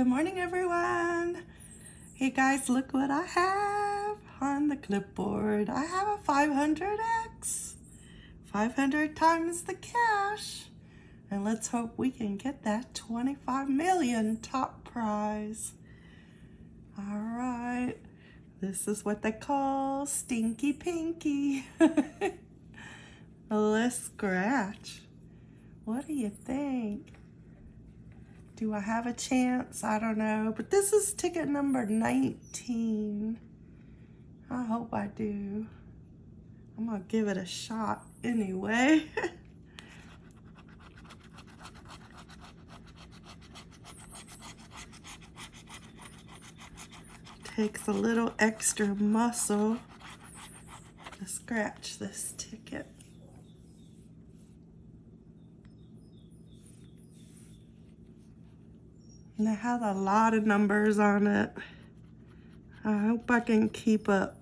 Good morning, everyone. Hey guys, look what I have on the clipboard. I have a 500X. 500 times the cash. And let's hope we can get that 25 million top prize. All right. This is what they call stinky pinky. Let's scratch. What do you think? Do I have a chance? I don't know. But this is ticket number 19. I hope I do. I'm going to give it a shot anyway. Takes a little extra muscle to scratch this ticket. And it has a lot of numbers on it. I hope I can keep up.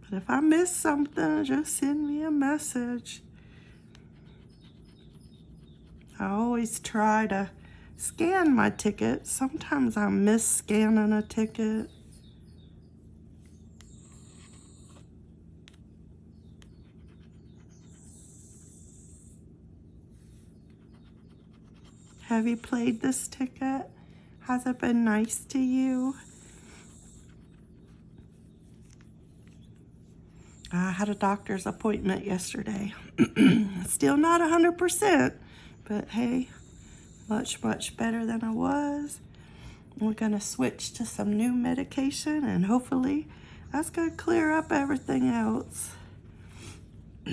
But if I miss something, just send me a message. I always try to scan my ticket. Sometimes I miss scanning a ticket. Have you played this ticket? Has it been nice to you? I had a doctor's appointment yesterday. Still not 100%, but hey, much, much better than I was. We're gonna switch to some new medication and hopefully that's gonna clear up everything else.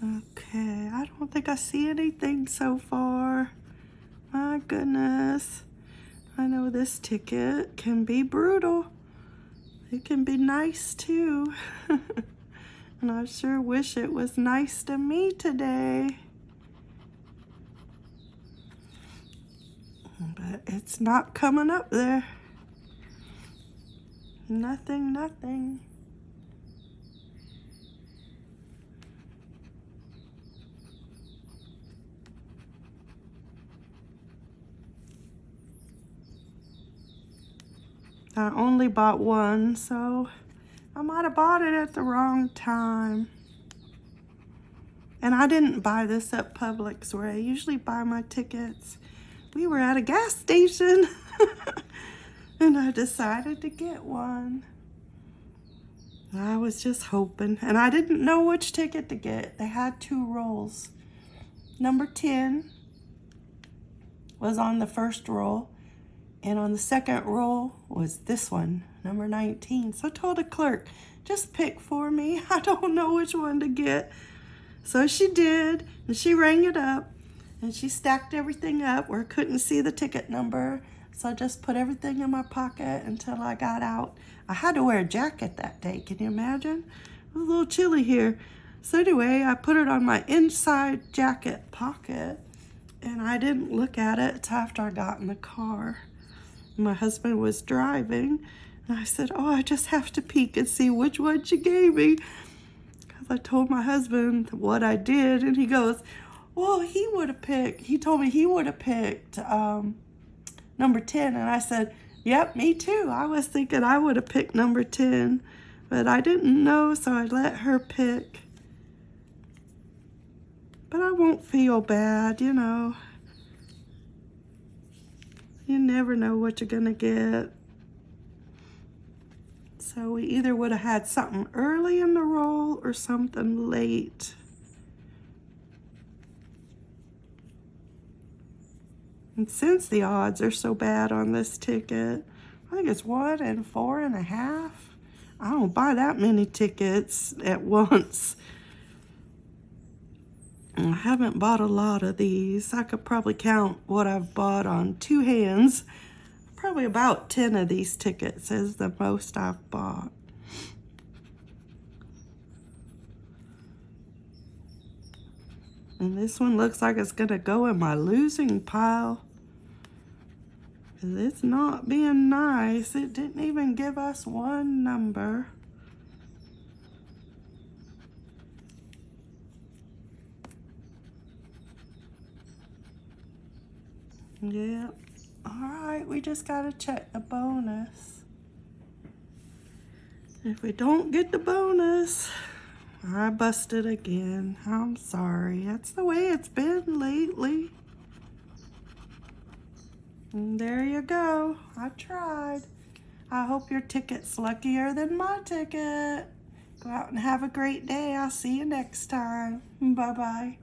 Okay, I don't think I see anything so far. My goodness. I know this ticket can be brutal. It can be nice too. and I sure wish it was nice to me today. But it's not coming up there. Nothing, nothing. I only bought one, so I might have bought it at the wrong time. And I didn't buy this at Publix where I usually buy my tickets. We were at a gas station and I decided to get one. I was just hoping and I didn't know which ticket to get. They had two rolls. Number 10 was on the first roll and on the second roll was this one, number 19. So I told the clerk, just pick for me. I don't know which one to get. So she did, and she rang it up, and she stacked everything up where I couldn't see the ticket number. So I just put everything in my pocket until I got out. I had to wear a jacket that day, can you imagine? It was a little chilly here. So anyway, I put it on my inside jacket pocket, and I didn't look at it until after I got in the car my husband was driving. And I said, oh, I just have to peek and see which one she gave me. Because I told my husband what I did. And he goes, well, he would have picked, he told me he would have picked um, number 10. And I said, yep, me too. I was thinking I would have picked number 10. But I didn't know, so I let her pick. But I won't feel bad, you know. Never know what you're gonna get. So we either would have had something early in the roll or something late. And since the odds are so bad on this ticket, I think it's one and four and a half. I don't buy that many tickets at once. I haven't bought a lot of these. I could probably count what I've bought on two hands. Probably about 10 of these tickets is the most I've bought. And this one looks like it's going to go in my losing pile. It's not being nice. It didn't even give us one number. Yep. Alright, we just gotta check the bonus. If we don't get the bonus, I busted again. I'm sorry. That's the way it's been lately. And there you go. I tried. I hope your ticket's luckier than my ticket. Go out and have a great day. I'll see you next time. Bye-bye.